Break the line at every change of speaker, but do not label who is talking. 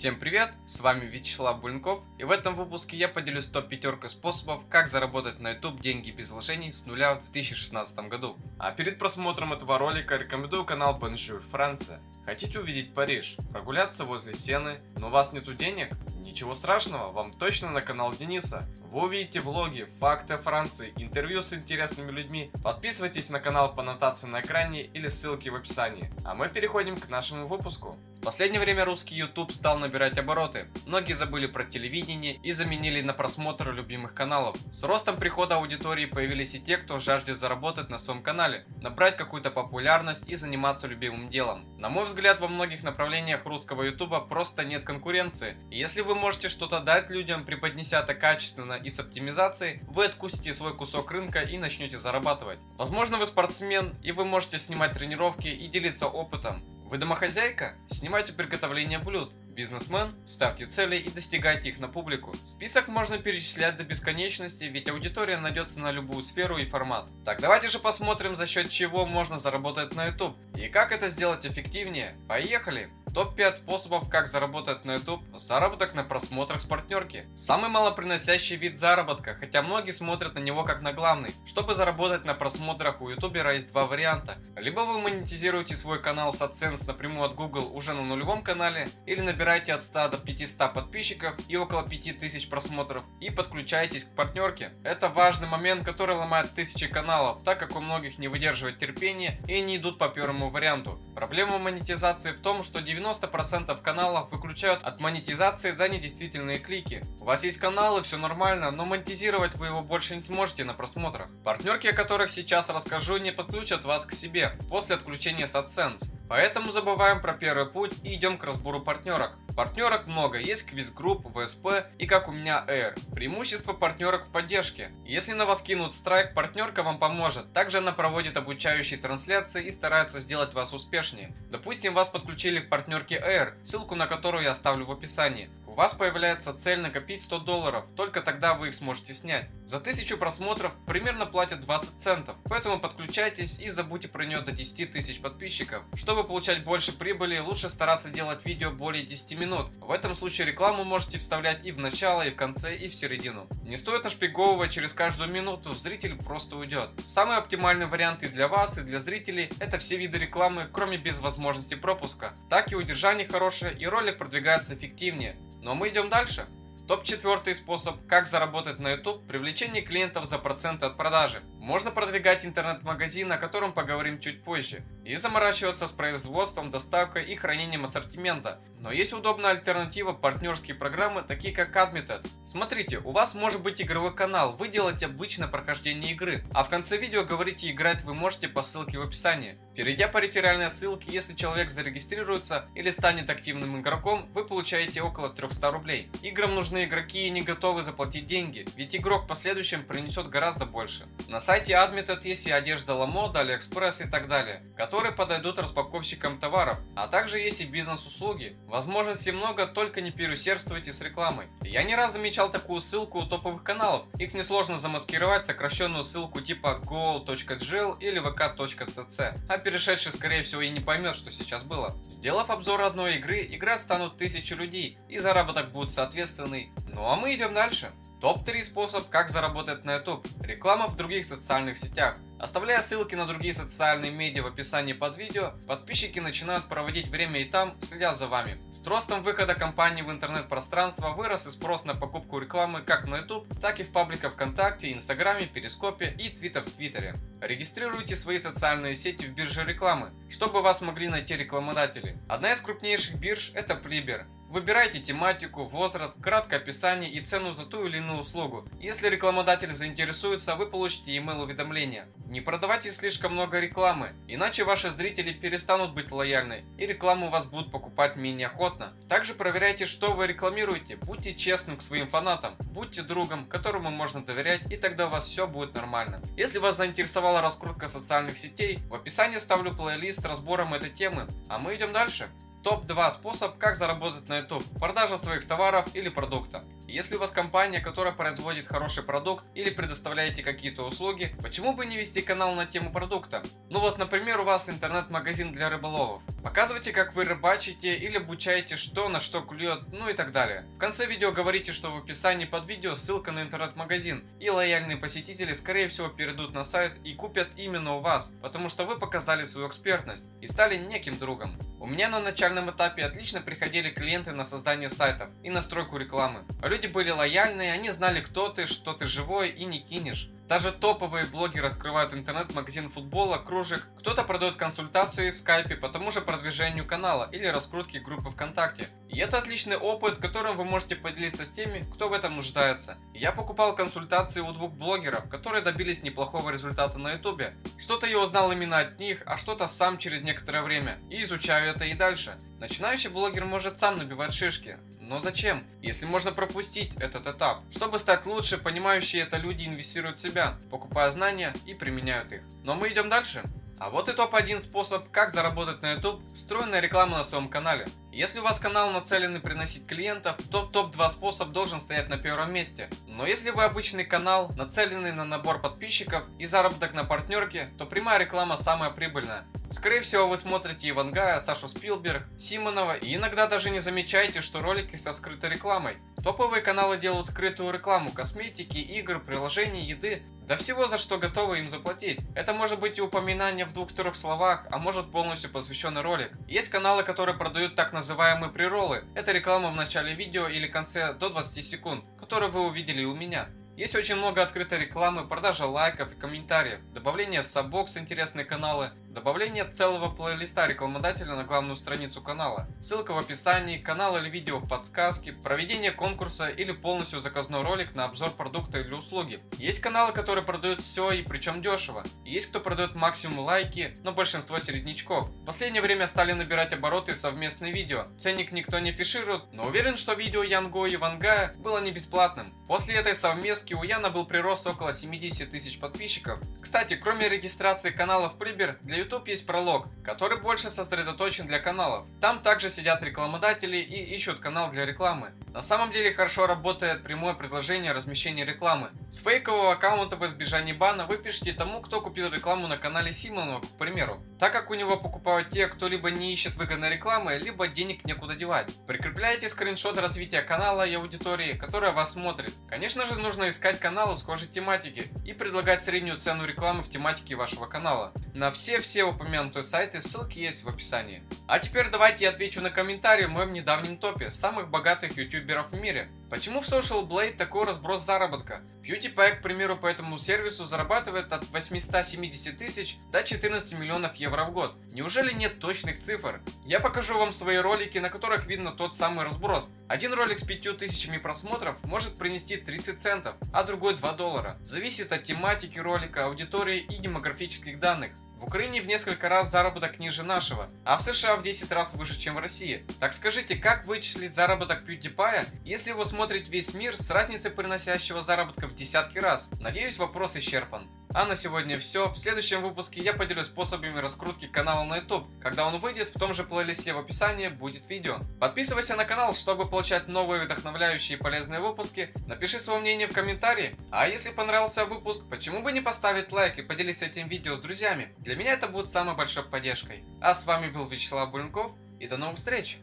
Всем привет, с вами Вячеслав Буленков и в этом выпуске я поделюсь топ-пятеркой способов, как заработать на YouTube деньги без вложений с нуля в 2016 году. А перед просмотром этого ролика рекомендую канал Bonjour Франция. Хотите увидеть Париж, прогуляться возле Сены, но у вас нету денег? Ничего страшного, вам точно на канал Дениса. Вы увидите влоги, факты о Франции, интервью с интересными людьми. Подписывайтесь на канал по нотации на экране или ссылки в описании. А мы переходим к нашему выпуску. В последнее время русский YouTube стал набирать обороты. Многие забыли про телевидение и заменили на просмотр любимых каналов. С ростом прихода аудитории появились и те, кто жаждет заработать на своем канале, набрать какую-то популярность и заниматься любимым делом. На мой взгляд, во многих направлениях русского YouTube просто нет конкуренции. И если вы можете что-то дать людям, преподнеся это качественно и с оптимизацией, вы откусите свой кусок рынка и начнете зарабатывать. Возможно, вы спортсмен и вы можете снимать тренировки и делиться опытом. Вы домохозяйка? Снимайте приготовление блюд. Бизнесмен? Ставьте цели и достигайте их на публику. Список можно перечислять до бесконечности, ведь аудитория найдется на любую сферу и формат. Так давайте же посмотрим, за счет чего можно заработать на YouTube. И как это сделать эффективнее. Поехали! Топ-5 способов, как заработать на YouTube. Заработок на просмотрах с партнерки. Самый малоприносящий вид заработка, хотя многие смотрят на него как на главный. Чтобы заработать на просмотрах у ютубера есть два варианта. Либо вы монетизируете свой канал с AdSense напрямую от Google уже на нулевом канале, или набираете от 100 до 500 подписчиков и около 5000 просмотров и подключаетесь к партнерке. Это важный момент, который ломает тысячи каналов, так как у многих не выдерживает терпение и не идут по первому варианту. Проблема монетизации в том, что 90 90% каналов выключают от монетизации за недействительные клики. У вас есть каналы, все нормально, но монетизировать вы его больше не сможете на просмотрах. Партнерки, о которых сейчас расскажу, не подключат вас к себе после отключения с AdSense. Поэтому забываем про первый путь и идем к разбору партнерок. Партнерок много, есть квиз-групп, ВСП и как у меня Air. Преимущество партнерок в поддержке. Если на вас кинут страйк, партнерка вам поможет. Также она проводит обучающие трансляции и старается сделать вас успешнее. Допустим, вас подключили к партнерке Air, ссылку на которую я оставлю в описании. У вас появляется цель накопить 100 долларов, только тогда вы их сможете снять. За 1000 просмотров примерно платят 20 центов, поэтому подключайтесь и забудьте про нее до 10 тысяч подписчиков. Чтобы получать больше прибыли, лучше стараться делать видео более 10 минут. В этом случае рекламу можете вставлять и в начало, и в конце, и в середину. Не стоит нашпиговывать через каждую минуту, зритель просто уйдет. Самый оптимальный вариант и для вас, и для зрителей, это все виды рекламы, кроме без возможности пропуска. Так и удержание хорошее, и ролик продвигается эффективнее. Но мы идем дальше. Топ-4 способ, как заработать на YouTube, привлечение клиентов за проценты от продажи. Можно продвигать интернет-магазин, о котором поговорим чуть позже, и заморачиваться с производством, доставкой и хранением ассортимента. Но есть удобная альтернатива партнерские программы, такие как Admitad. Смотрите, у вас может быть игровой канал, вы делаете обычное прохождение игры, а в конце видео говорите играть вы можете по ссылке в описании. Перейдя по реферальной ссылке, если человек зарегистрируется или станет активным игроком, вы получаете около 300 рублей. Играм нужны игроки и они готовы заплатить деньги, ведь игрок в последующем принесет гораздо больше. На сайте Admitad есть и одежда Lamoda, AliExpress и так далее, которые подойдут распаковщикам товаров, а также есть и бизнес-услуги. Возможностей много, только не переусердствуйте с рекламой. Я не раз замечал такую ссылку у топовых каналов, их несложно замаскировать сокращенную ссылку типа go.gl или vk.cc, а перешедший скорее всего и не поймет, что сейчас было. Сделав обзор одной игры, играть станут тысячи людей, и заработок будет соответственный. Ну а мы идем дальше. Топ-3 способ, как заработать на YouTube. Реклама в других социальных сетях. Оставляя ссылки на другие социальные медиа в описании под видео, подписчики начинают проводить время и там, следя за вами. С ростом выхода компании в интернет-пространство вырос и спрос на покупку рекламы как на YouTube, так и в пабликах ВКонтакте, Инстаграме, Перископе и Твиттер в Твиттере. Регистрируйте свои социальные сети в бирже рекламы, чтобы вас могли найти рекламодатели. Одна из крупнейших бирж это Pliber. Выбирайте тематику, возраст, краткое описание и цену за ту или иную услугу. Если рекламодатель заинтересуется, вы получите email уведомления. Не продавайте слишком много рекламы, иначе ваши зрители перестанут быть лояльны и рекламу вас будут покупать менее охотно. Также проверяйте, что вы рекламируете, будьте честным к своим фанатам, будьте другом, которому можно доверять и тогда у вас все будет нормально. Если вас заинтересовала раскрутка социальных сетей, в описании ставлю плейлист с разбором этой темы, а мы идем дальше. Топ-2 способ, как заработать на YouTube. Продажа своих товаров или продукта. Если у вас компания, которая производит хороший продукт или предоставляете какие-то услуги, почему бы не вести канал на тему продукта? Ну вот, например, у вас интернет-магазин для рыболовов. Показывайте, как вы рыбачите или обучаете, что на что клюет, ну и так далее. В конце видео говорите, что в описании под видео ссылка на интернет-магазин, и лояльные посетители скорее всего перейдут на сайт и купят именно у вас, потому что вы показали свою экспертность и стали неким другом. У меня на начальном этапе отлично приходили клиенты на создание сайтов и настройку рекламы. Люди были лояльные, они знали кто ты, что ты живой и не кинешь. Даже топовые блогеры открывают интернет-магазин футбола, кружек. Кто-то продает консультации в скайпе по тому же продвижению канала или раскрутке группы ВКонтакте. И это отличный опыт, которым вы можете поделиться с теми, кто в этом нуждается. Я покупал консультации у двух блогеров, которые добились неплохого результата на ютубе. Что-то я узнал именно от них, а что-то сам через некоторое время. И изучаю это и дальше. Начинающий блогер может сам набивать шишки. Но зачем, если можно пропустить этот этап? Чтобы стать лучше, понимающие это люди инвестируют в себя, покупая знания и применяют их. Но мы идем дальше. А вот и топ-1 способ, как заработать на YouTube, встроенная реклама на своем канале. Если у вас канал нацеленный приносить клиентов, то топ-2 способ должен стоять на первом месте. Но если вы обычный канал, нацеленный на набор подписчиков и заработок на партнерке, то прямая реклама самая прибыльная. Скорее всего вы смотрите Ивангая, Сашу Спилберг, Симонова и иногда даже не замечаете, что ролики со скрытой рекламой. Топовые каналы делают скрытую рекламу косметики, игр, приложений, еды, да всего за что готовы им заплатить. Это может быть и упоминание в двух-трех словах, а может полностью посвященный ролик. Есть каналы, которые продают так называемые приролы. Это реклама в начале видео или конце до 20 секунд, которые вы увидели у меня. Есть очень много открытой рекламы, продажа лайков и комментариев, добавление сабок с интересные каналы, добавление целого плейлиста рекламодателя на главную страницу канала, ссылка в описании, канал или видео в подсказке, проведение конкурса или полностью заказной ролик на обзор продукта или услуги. Есть каналы, которые продают все и причем дешево. есть кто продает максимум лайки, но большинство середнячков. В последнее время стали набирать обороты совместные видео. Ценник никто не фиширует, но уверен, что видео Янго и Вангая было не бесплатным. После этой совместки у Яна был прирост около 70 тысяч подписчиков. Кстати, кроме регистрации каналов Прибер, для YouTube есть пролог, который больше сосредоточен для каналов. Там также сидят рекламодатели и ищут канал для рекламы. На самом деле хорошо работает прямое предложение размещения рекламы. С фейкового аккаунта в избежании бана вы пишите тому, кто купил рекламу на канале Симонова, к примеру. Так как у него покупают те, кто либо не ищет выгодной рекламы, либо денег некуда девать. Прикрепляйте скриншот развития канала и аудитории, которая вас смотрит. Конечно же нужно искать каналы схожей тематики и предлагать среднюю цену рекламы в тематике вашего канала. На все-все упомянутые сайты ссылки есть в описании. А теперь давайте я отвечу на комментарий в моем недавнем топе самых богатых ютуберов в мире. Почему в Social Blade такой разброс заработка? PewDiePie, к примеру, по этому сервису зарабатывает от 870 тысяч до 14 миллионов евро в год. Неужели нет точных цифр? Я покажу вам свои ролики, на которых видно тот самый разброс. Один ролик с 5000 просмотров может принести 30 центов, а другой 2 доллара. Зависит от тематики ролика, аудитории и демографических данных. В Украине в несколько раз заработок ниже нашего, а в США в 10 раз выше, чем в России. Так скажите, как вычислить заработок PewDiePie, если вы смотрите весь мир с разницей приносящего заработка в десятки раз? Надеюсь, вопрос исчерпан. А на сегодня все. В следующем выпуске я поделюсь способами раскрутки канала на YouTube. Когда он выйдет, в том же плейлисте в описании будет видео. Подписывайся на канал, чтобы получать новые вдохновляющие и полезные выпуски. Напиши свое мнение в комментарии. А если понравился выпуск, почему бы не поставить лайк и поделиться этим видео с друзьями? Для меня это будет самой большой поддержкой. А с вами был Вячеслав Буренков и до новых встреч!